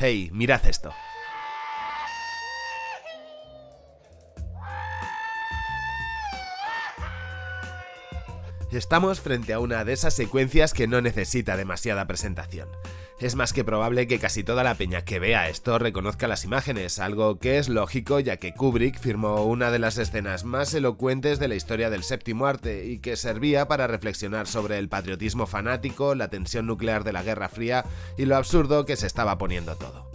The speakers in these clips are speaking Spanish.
Hey, mirad esto. Estamos frente a una de esas secuencias que no necesita demasiada presentación. Es más que probable que casi toda la peña que vea esto reconozca las imágenes, algo que es lógico ya que Kubrick firmó una de las escenas más elocuentes de la historia del séptimo arte y que servía para reflexionar sobre el patriotismo fanático, la tensión nuclear de la Guerra Fría y lo absurdo que se estaba poniendo todo.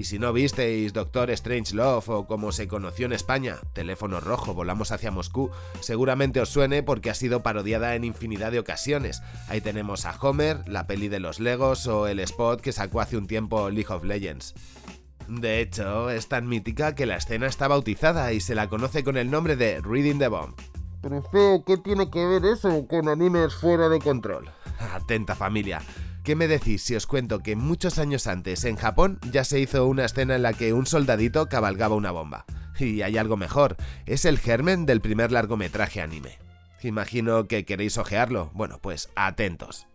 Y si no visteis Doctor Strange Love o como se conoció en España, Teléfono Rojo, Volamos hacia Moscú, seguramente os suene porque ha sido parodiada en infinidad de ocasiones. Ahí tenemos a Homer, la peli de los Legos o el spot que sacó hace un tiempo League of Legends. De hecho, es tan mítica que la escena está bautizada y se la conoce con el nombre de Reading the Bomb. Pero feo, ¿qué tiene que ver eso con animes fuera de control? Atenta familia. ¿Qué me decís si os cuento que muchos años antes en Japón ya se hizo una escena en la que un soldadito cabalgaba una bomba? Y hay algo mejor, es el germen del primer largometraje anime. Imagino que queréis ojearlo. Bueno, pues atentos.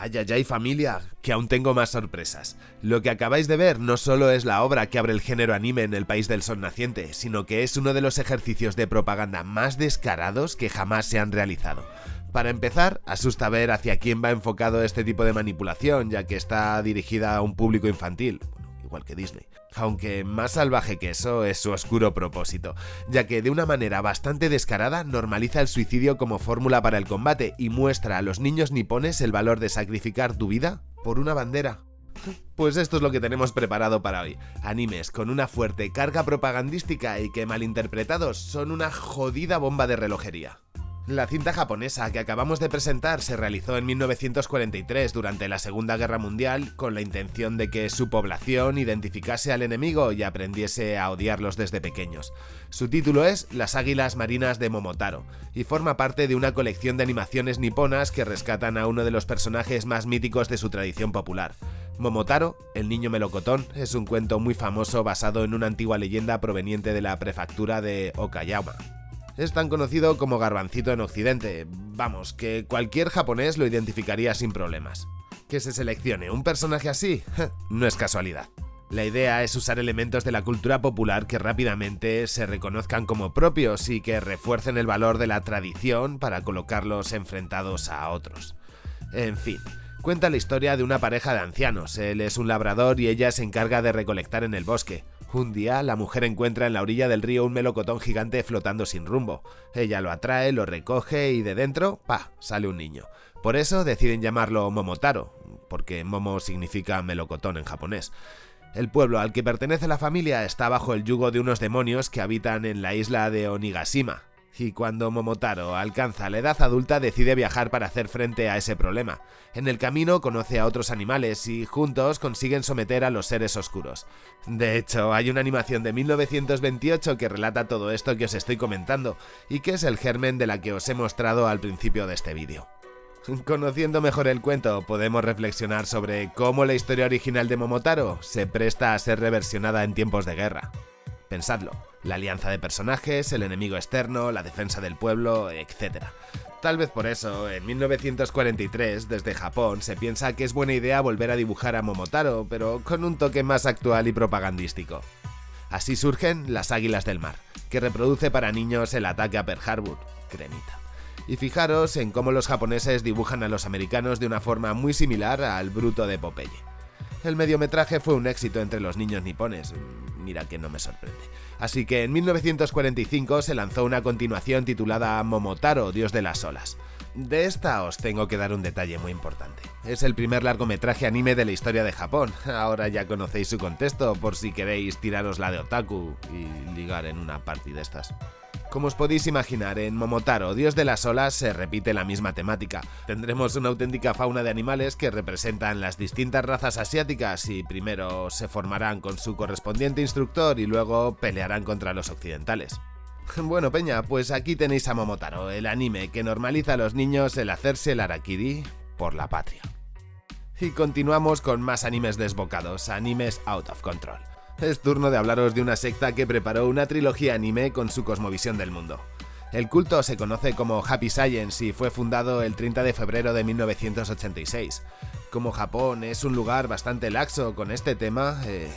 Ay, familia, que aún tengo más sorpresas. Lo que acabáis de ver no solo es la obra que abre el género anime en el país del sol naciente, sino que es uno de los ejercicios de propaganda más descarados que jamás se han realizado. Para empezar, asusta ver hacia quién va enfocado este tipo de manipulación, ya que está dirigida a un público infantil igual que Disney. Aunque más salvaje que eso es su oscuro propósito, ya que de una manera bastante descarada normaliza el suicidio como fórmula para el combate y muestra a los niños nipones el valor de sacrificar tu vida por una bandera. Pues esto es lo que tenemos preparado para hoy. Animes con una fuerte carga propagandística y que malinterpretados son una jodida bomba de relojería. La cinta japonesa que acabamos de presentar se realizó en 1943 durante la Segunda Guerra Mundial con la intención de que su población identificase al enemigo y aprendiese a odiarlos desde pequeños. Su título es Las Águilas Marinas de Momotaro y forma parte de una colección de animaciones niponas que rescatan a uno de los personajes más míticos de su tradición popular. Momotaro, el niño melocotón, es un cuento muy famoso basado en una antigua leyenda proveniente de la prefectura de Okayama, es tan conocido como garbancito en Occidente. Vamos, que cualquier japonés lo identificaría sin problemas. Que se seleccione un personaje así, no es casualidad. La idea es usar elementos de la cultura popular que rápidamente se reconozcan como propios y que refuercen el valor de la tradición para colocarlos enfrentados a otros. En fin, cuenta la historia de una pareja de ancianos, él es un labrador y ella se encarga de recolectar en el bosque. Un día, la mujer encuentra en la orilla del río un melocotón gigante flotando sin rumbo. Ella lo atrae, lo recoge y de dentro, ¡pa!, sale un niño. Por eso deciden llamarlo Momotaro, porque Momo significa melocotón en japonés. El pueblo al que pertenece la familia está bajo el yugo de unos demonios que habitan en la isla de Onigashima, y cuando Momotaro alcanza la edad adulta decide viajar para hacer frente a ese problema. En el camino conoce a otros animales y juntos consiguen someter a los seres oscuros. De hecho, hay una animación de 1928 que relata todo esto que os estoy comentando y que es el germen de la que os he mostrado al principio de este vídeo. Conociendo mejor el cuento, podemos reflexionar sobre cómo la historia original de Momotaro se presta a ser reversionada en tiempos de guerra. Pensadlo, la alianza de personajes, el enemigo externo, la defensa del pueblo, etc. Tal vez por eso, en 1943, desde Japón, se piensa que es buena idea volver a dibujar a Momotaro, pero con un toque más actual y propagandístico. Así surgen Las Águilas del Mar, que reproduce para niños el ataque a Pearl Harbor, cremita. Y fijaros en cómo los japoneses dibujan a los americanos de una forma muy similar al bruto de Popeye. El mediometraje fue un éxito entre los niños nipones, mira que no me sorprende. Así que en 1945 se lanzó una continuación titulada Momotaro, Dios de las Olas. De esta os tengo que dar un detalle muy importante. Es el primer largometraje anime de la historia de Japón. Ahora ya conocéis su contexto por si queréis tiraros la de otaku y ligar en una party de estas. Como os podéis imaginar, en Momotaro, Dios de las Olas, se repite la misma temática. Tendremos una auténtica fauna de animales que representan las distintas razas asiáticas y primero se formarán con su correspondiente instructor y luego pelearán contra los occidentales. Bueno, Peña, pues aquí tenéis a Momotaro, el anime que normaliza a los niños el hacerse el harakiri por la patria. Y continuamos con más animes desbocados, animes out of control es turno de hablaros de una secta que preparó una trilogía anime con su cosmovisión del mundo. El culto se conoce como Happy Science y fue fundado el 30 de febrero de 1986. Como Japón es un lugar bastante laxo con este tema, eh,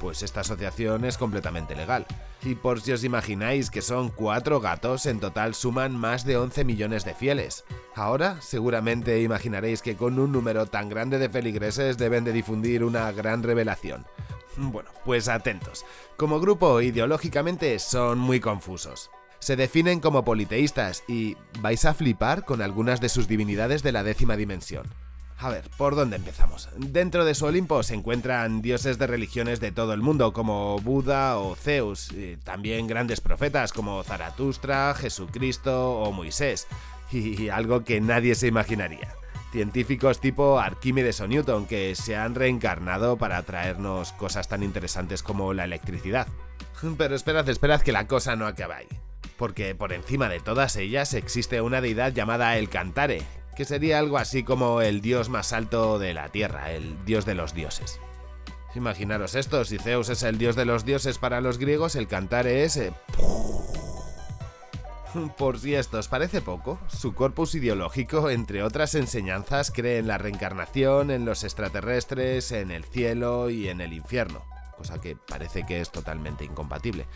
pues esta asociación es completamente legal. Y por si os imagináis que son cuatro gatos, en total suman más de 11 millones de fieles. Ahora seguramente imaginaréis que con un número tan grande de feligreses deben de difundir una gran revelación. Bueno, pues atentos. Como grupo ideológicamente son muy confusos. Se definen como politeístas y vais a flipar con algunas de sus divinidades de la décima dimensión. A ver, ¿por dónde empezamos? Dentro de su Olimpo se encuentran dioses de religiones de todo el mundo, como Buda o Zeus, y también grandes profetas como Zaratustra, Jesucristo o Moisés, y algo que nadie se imaginaría. Científicos tipo Arquímedes o Newton que se han reencarnado para traernos cosas tan interesantes como la electricidad. Pero esperad, esperad que la cosa no acaba ahí. Porque por encima de todas ellas existe una deidad llamada el Cantare, que sería algo así como el dios más alto de la Tierra, el dios de los dioses. Imaginaros esto, si Zeus es el dios de los dioses para los griegos, el Cantare es... Eh, por si esto os parece poco, su corpus ideológico, entre otras enseñanzas, cree en la reencarnación, en los extraterrestres, en el cielo y en el infierno, cosa que parece que es totalmente incompatible.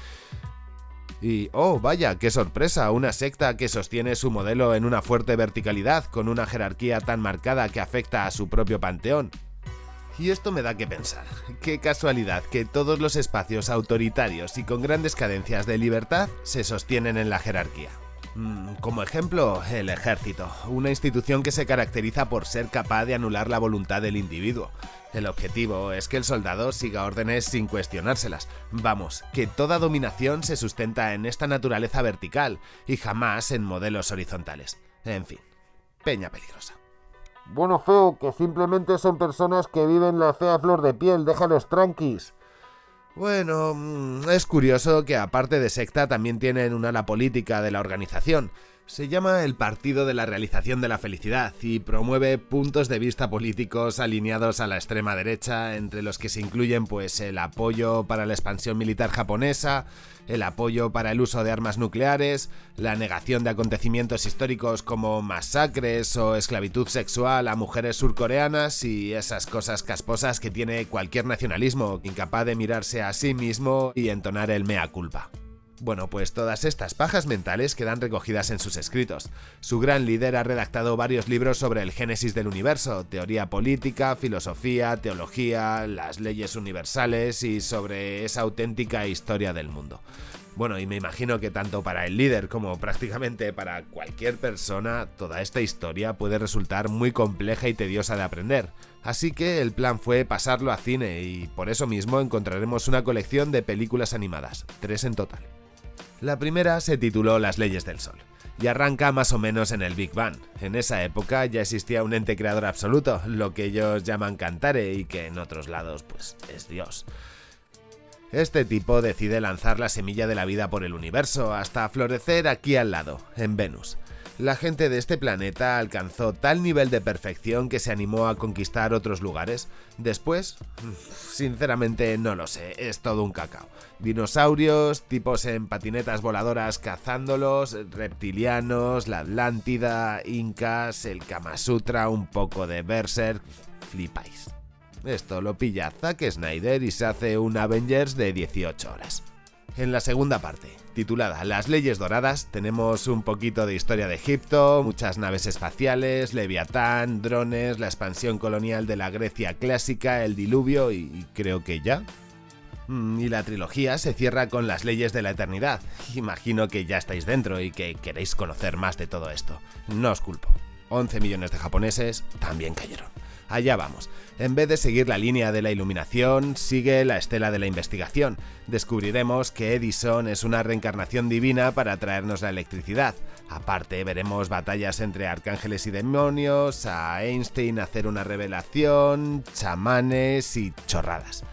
Y, oh, vaya, qué sorpresa, una secta que sostiene su modelo en una fuerte verticalidad, con una jerarquía tan marcada que afecta a su propio panteón. Y esto me da que pensar. Qué casualidad que todos los espacios autoritarios y con grandes cadencias de libertad se sostienen en la jerarquía. Mm, como ejemplo, el ejército, una institución que se caracteriza por ser capaz de anular la voluntad del individuo, el objetivo es que el soldado siga órdenes sin cuestionárselas. Vamos, que toda dominación se sustenta en esta naturaleza vertical y jamás en modelos horizontales. En fin, peña peligrosa. Bueno, feo, que simplemente son personas que viven la fea flor de piel, déjalos tranquis. Bueno, mm, es curioso que aparte de secta también tienen una ala política de la organización, se llama el Partido de la Realización de la Felicidad y promueve puntos de vista políticos alineados a la extrema derecha, entre los que se incluyen pues el apoyo para la expansión militar japonesa, el apoyo para el uso de armas nucleares, la negación de acontecimientos históricos como masacres o esclavitud sexual a mujeres surcoreanas y esas cosas casposas que tiene cualquier nacionalismo incapaz de mirarse a sí mismo y entonar el mea culpa. Bueno, pues todas estas pajas mentales quedan recogidas en sus escritos. Su gran líder ha redactado varios libros sobre el génesis del universo, teoría política, filosofía, teología, las leyes universales y sobre esa auténtica historia del mundo. Bueno, y me imagino que tanto para el líder como prácticamente para cualquier persona, toda esta historia puede resultar muy compleja y tediosa de aprender. Así que el plan fue pasarlo a cine y por eso mismo encontraremos una colección de películas animadas, tres en total. La primera se tituló Las leyes del Sol y arranca más o menos en el Big Bang. En esa época ya existía un ente creador absoluto, lo que ellos llaman Cantare y que en otros lados pues es Dios. Este tipo decide lanzar la semilla de la vida por el universo hasta florecer aquí al lado, en Venus la gente de este planeta alcanzó tal nivel de perfección que se animó a conquistar otros lugares. Después, sinceramente no lo sé, es todo un cacao. Dinosaurios, tipos en patinetas voladoras cazándolos, reptilianos, la Atlántida, incas, el Kama Sutra, un poco de Berserk, flipáis. Esto lo pilla Zack Snyder y se hace un Avengers de 18 horas. En la segunda parte, titulada Las leyes doradas, tenemos un poquito de historia de Egipto, muchas naves espaciales, Leviatán, drones, la expansión colonial de la Grecia clásica, el diluvio y creo que ya. Mm, y la trilogía se cierra con las leyes de la eternidad. Imagino que ya estáis dentro y que queréis conocer más de todo esto. No os culpo. 11 millones de japoneses también cayeron. Allá vamos. En vez de seguir la línea de la iluminación, sigue la estela de la investigación. Descubriremos que Edison es una reencarnación divina para traernos la electricidad. Aparte, veremos batallas entre arcángeles y demonios, a Einstein hacer una revelación, chamanes y chorradas.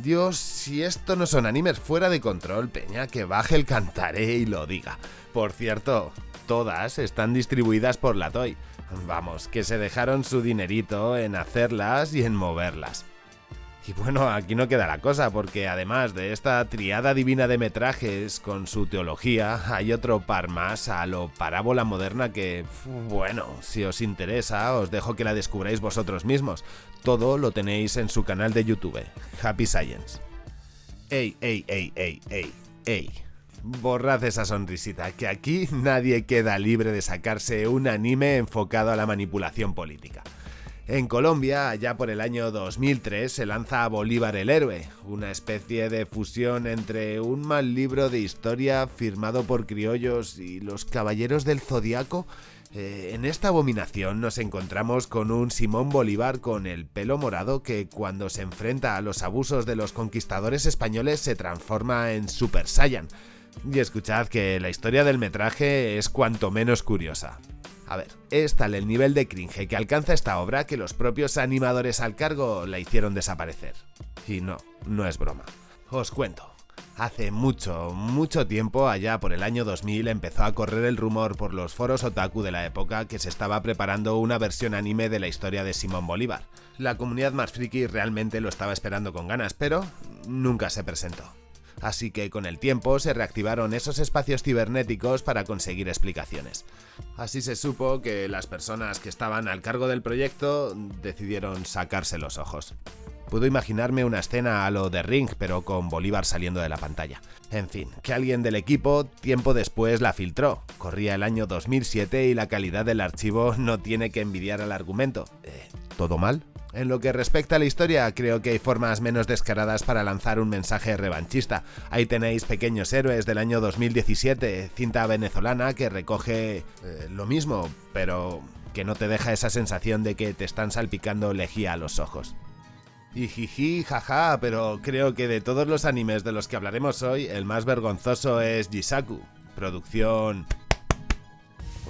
Dios, si esto no son animes fuera de control, Peña, que baje el cantaré y lo diga. Por cierto, todas están distribuidas por la Toy. Vamos, que se dejaron su dinerito en hacerlas y en moverlas. Y bueno, aquí no queda la cosa, porque además de esta triada divina de metrajes con su teología, hay otro par más a lo parábola moderna que, bueno, si os interesa, os dejo que la descubráis vosotros mismos. Todo lo tenéis en su canal de YouTube, Happy Science. Ey, ey, ey, ey, ey, ey. Borrad esa sonrisita, que aquí nadie queda libre de sacarse un anime enfocado a la manipulación política. En Colombia, allá por el año 2003, se lanza Bolívar el Héroe, una especie de fusión entre un mal libro de historia firmado por criollos y los Caballeros del Zodiaco. Eh, en esta abominación nos encontramos con un Simón Bolívar con el pelo morado que cuando se enfrenta a los abusos de los conquistadores españoles se transforma en Super Saiyan. Y escuchad que la historia del metraje es cuanto menos curiosa. A ver, es tal el nivel de cringe que alcanza esta obra que los propios animadores al cargo la hicieron desaparecer. Y no, no es broma. Os cuento. Hace mucho, mucho tiempo, allá por el año 2000, empezó a correr el rumor por los foros otaku de la época que se estaba preparando una versión anime de la historia de Simón Bolívar. La comunidad más friki realmente lo estaba esperando con ganas, pero nunca se presentó así que con el tiempo se reactivaron esos espacios cibernéticos para conseguir explicaciones. Así se supo que las personas que estaban al cargo del proyecto decidieron sacarse los ojos. Puedo imaginarme una escena a lo de Ring, pero con Bolívar saliendo de la pantalla. En fin, que alguien del equipo tiempo después la filtró. Corría el año 2007 y la calidad del archivo no tiene que envidiar al argumento. Eh, ¿Todo mal? En lo que respecta a la historia, creo que hay formas menos descaradas para lanzar un mensaje revanchista. Ahí tenéis Pequeños Héroes del año 2017, cinta venezolana que recoge eh, lo mismo, pero que no te deja esa sensación de que te están salpicando lejía a los ojos. Y jiji, jaja, pero creo que de todos los animes de los que hablaremos hoy, el más vergonzoso es Jisaku, producción...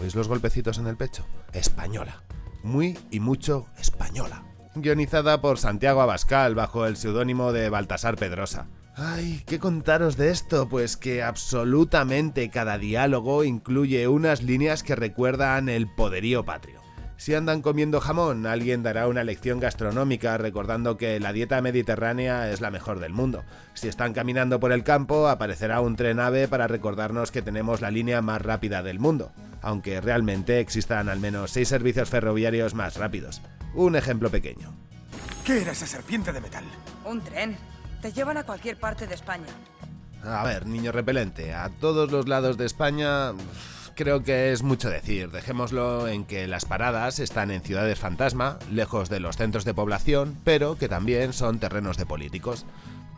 ¿Oís los golpecitos en el pecho? Española. Muy y mucho española guionizada por Santiago Abascal bajo el seudónimo de Baltasar Pedrosa. Ay, ¿qué contaros de esto? Pues que absolutamente cada diálogo incluye unas líneas que recuerdan el poderío patrio. Si andan comiendo jamón, alguien dará una lección gastronómica recordando que la dieta mediterránea es la mejor del mundo. Si están caminando por el campo, aparecerá un tren ave para recordarnos que tenemos la línea más rápida del mundo, aunque realmente existan al menos 6 servicios ferroviarios más rápidos. Un ejemplo pequeño. ¿Qué era esa serpiente de metal? Un tren. Te llevan a cualquier parte de España. A ver, niño repelente, a todos los lados de España creo que es mucho decir. Dejémoslo en que las paradas están en ciudades fantasma, lejos de los centros de población, pero que también son terrenos de políticos.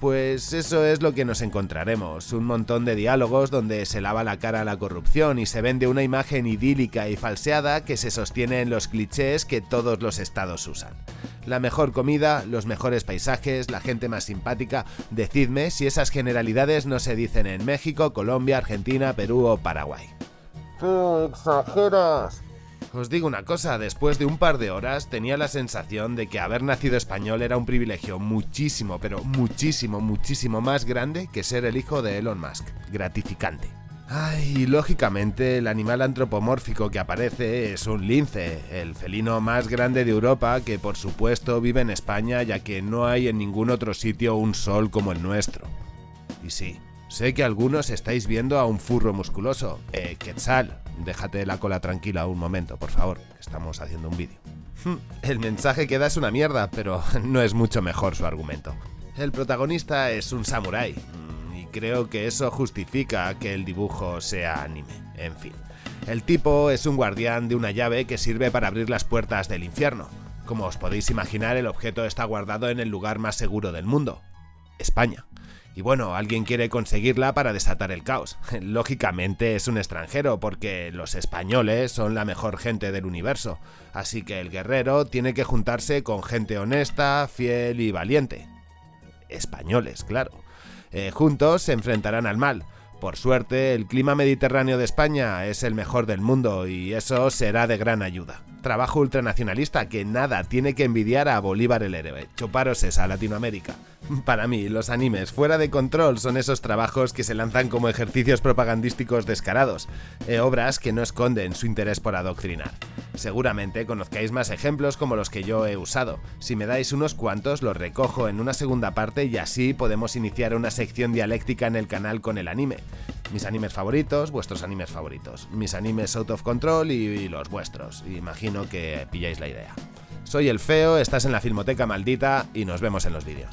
Pues eso es lo que nos encontraremos, un montón de diálogos donde se lava la cara a la corrupción y se vende una imagen idílica y falseada que se sostiene en los clichés que todos los estados usan. La mejor comida, los mejores paisajes, la gente más simpática, decidme si esas generalidades no se dicen en México, Colombia, Argentina, Perú o Paraguay. ¡Qué exageras! Os digo una cosa, después de un par de horas tenía la sensación de que haber nacido español era un privilegio muchísimo, pero muchísimo, muchísimo más grande que ser el hijo de Elon Musk. Gratificante. Ay, lógicamente el animal antropomórfico que aparece es un lince, el felino más grande de Europa que por supuesto vive en España ya que no hay en ningún otro sitio un sol como el nuestro. Y sí, Sé que algunos estáis viendo a un furro musculoso. Eh, Quetzal, déjate la cola tranquila un momento, por favor. Estamos haciendo un vídeo. Hmm, el mensaje que da es una mierda, pero no es mucho mejor su argumento. El protagonista es un samurái, mm, y creo que eso justifica que el dibujo sea anime. En fin, el tipo es un guardián de una llave que sirve para abrir las puertas del infierno. Como os podéis imaginar, el objeto está guardado en el lugar más seguro del mundo, España. Y bueno, alguien quiere conseguirla para desatar el caos. Lógicamente es un extranjero, porque los españoles son la mejor gente del universo, así que el guerrero tiene que juntarse con gente honesta, fiel y valiente. Españoles, claro. Eh, juntos se enfrentarán al mal. Por suerte, el clima mediterráneo de España es el mejor del mundo y eso será de gran ayuda. Trabajo ultranacionalista que nada tiene que envidiar a Bolívar el héroe. Chuparos esa, Latinoamérica. Para mí, los animes fuera de control son esos trabajos que se lanzan como ejercicios propagandísticos descarados, e obras que no esconden su interés por adoctrinar. Seguramente conozcáis más ejemplos como los que yo he usado. Si me dais unos cuantos, los recojo en una segunda parte y así podemos iniciar una sección dialéctica en el canal con el anime. Mis animes favoritos, vuestros animes favoritos. Mis animes out of control y, los vuestros. Imagino que pilláis la idea. Soy el Feo, estás en la Filmoteca Maldita y nos vemos en los vídeos.